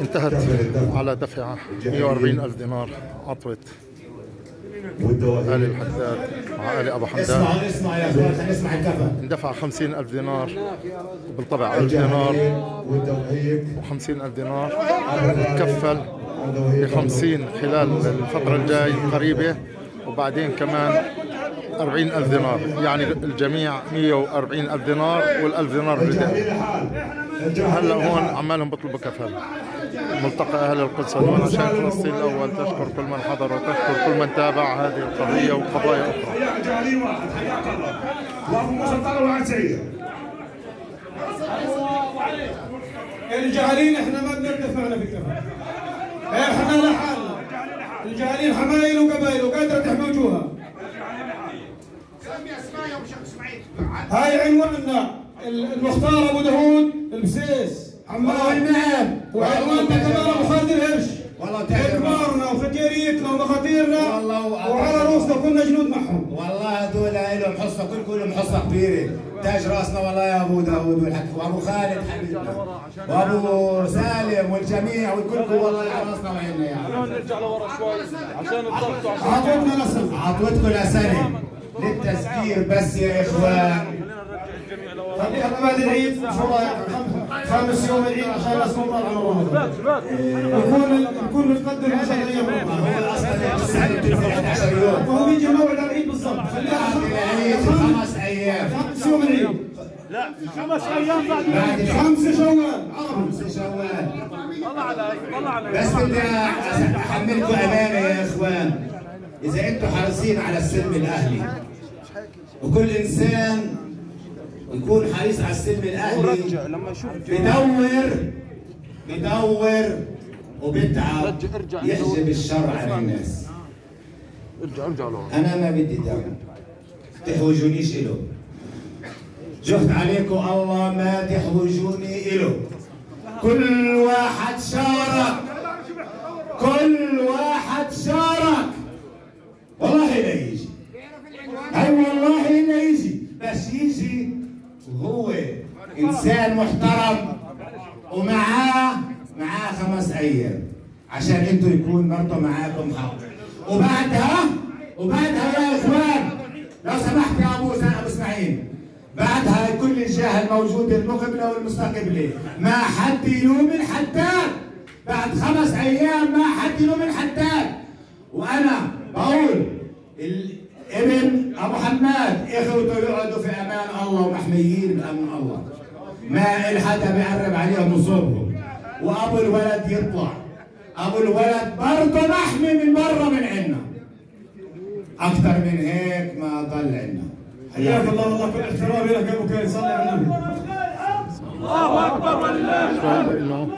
انتهت على دفع 140 ألف دينار عطوة آل الحداد مع آل أبو حمدان. اسمع اسمع يا الكفن اندفع 50 ألف دينار بالطبع 1000 دينار الجهالين والدواهيك و50 ألف دينار كفل ب والدواهيك 50 خلال الفترة الجاي قريبة وبعدين كمان 40 ألف دينار. يعني الجميع 140 ألف دينار والألف دينار الجهالين البداية لحال هلا هون عمالهم بيطلبوا كفل ملتقى أهل القدس هون عشان فلسطين الأول. تشكر كل من حضر وتشكر كل من تابع هذه القضية وقضايا سيد الجاهلين إحنا ما بنردف معنا في الكفن إحنا لحالنا الجاهلين حمايل وقبايل وقادرة تحمي وجوهها هاي عنواننا المختار أبو داوود البسيس عمان نعم وعنواننا كمان أبو خالد الهرش. والله تعرف. كبارنا وفكيريتنا ومخاطيرنا والله- وعلى رؤوسنا كنا جنود معهم. والله هذول لهم حصه كل كلهم حصه كبيرة. تاج رأسنا والله يا أبو داوود والحكي وأبو خالد حبيبنا. وأبو سالم والجميع والكل والله على رأسنا وعيننا يعني نرجع لورا شوي عشان الضغط. عطوتنا نسل عطوتكم لسنه للتذكير بس يا إخوان. خليها بعد العيد خامس يوم العيد عشان الناس تطلع على رمضان يكون يكون متقدم عشان أيام رمضان السنة بتنزل 11 يوم. وهو بيجي موعد العيد بالضبط. خليها العيد خمس- خمس أيام. خمس يوم العيد. خمس أيام بعد خمسة شوال. خمس شوال. طلع علي طلع علي بس بدي أحملكم أمانة يا إخوان. إذا أنتم حريصين على السلم الأهلي وكل إنسان يكون حريص على السلم الأهلي بدور بدور وبتعب يحجب الشر عن الناس. ارجع ارجع لورا. أنا ما بدي دعوه تحوجونيش له جهد عليكم الله ما تحوجوني له كل واحد شارك كل واحد شارك والله لا يجي اي والله لا يجي وهو إنسان محترم ومعاه معاه خمس أيام عشان إنتوا يكون برضه معاكم حق. وبعدها وبعدها يا إخوان لو سمحت يا أبو أبو إسماعيل بعدها كل الجهه الموجوده المقبله والمستقبله ما حد يلوم الحداد بعد خمس أيام ما حد يلوم الحداد وأنا بقول ال- حماد اخوته يقعدوا في أمان الله ومحميين بامن الله. ما الحدا بيعرب عليهم وصوبهم وأبو الولد يطلع. أبو الولد برضه محمي من برا من عنا. أكثر من هيك ما ضل عنا. حياك الله. والله كل احترامي لك يا أبو كاين صلي على النبي. الله أكبر ولله لأنه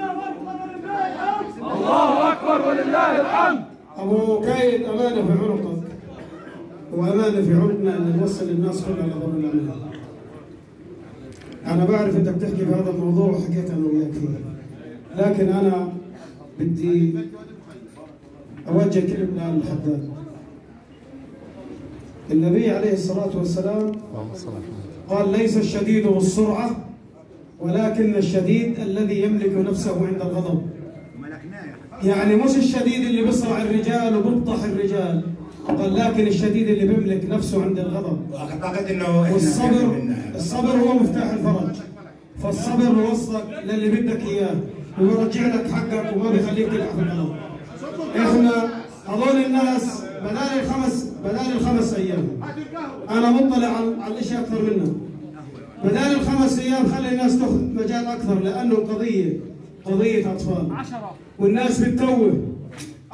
الله أكبر ولله الحمد. أبو كاين أمانة في عنقك وأمانة في عنقنا أن نوصل للناس كلها خبر الامان أنا بعرف أنك تحكي في هذا الموضوع وحكيت أنا وياك فيه. لكن أنا بدي أوجه كلمة للحداد النبي عليه الصلاة والسلام. قال ليس الشديد بالسرعة ولكن الشديد الذي يملك نفسه عند الغضب. يعني مش الشديد اللي بيصرع الرجال وبيبطح الرجال. قال لكن الشديد اللي بيملك نفسه عند الغضب. واعتقد إنه والصبر منها. الصبر هو مفتاح الفرج. فالصبر بيوصلك للي بدك إياه وبيرجع لك حقك وما بيخليك تلعب في الغضب إحنا هذول الناس بدال الخمس بدال الخمس أيام أنا مطلع على على الاشياء أكثر منه بدال الخمس أيام خلي الناس تاخذ مجال أكثر لأنه القضية قضية أطفال. والناس بتتوه.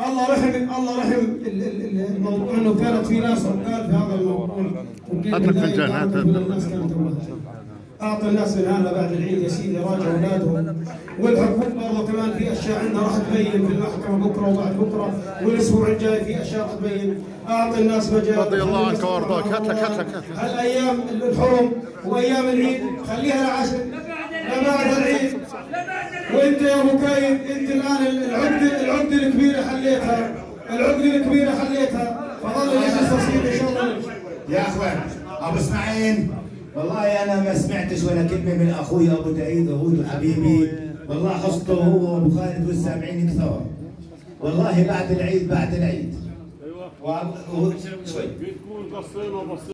الله رحم الله رحم. ال- ال- ال- الموضوع إنه كانت في ناس عقال في هذا الموضوع. بداية فنجان،. تعرف من الناس من هذا بعد العيد يا سيدي راجع أولادهم. والحكومة برضه كمان في أشياء عندها راح تبين في المحكمة بكرة وبعد بكرة. والأسبوع الجاي في أشياء راح تبين. اعطي الناس مجال. رضي الله عنك وأرضاك. هات لك هات لك هات لك هالأيام الحرم وأيام العيد خليها لعشر. لبعد العيد وانت يا ابو كاين انت الآن العقده العقده الكبيره حليتها. العقده الكبيره حليتها. فظل المجلس بسيط إن شاء الله. يا أخوان أبو إسماعيل والله أنا ما سمعتش ولا كلمة من أخوي أبو دايد هود حبيبي. والله حصته هو وأبو خالد والسامعين كثار. والله بعد العيد بعد العيد. أيوه. شوي بتكون قصينا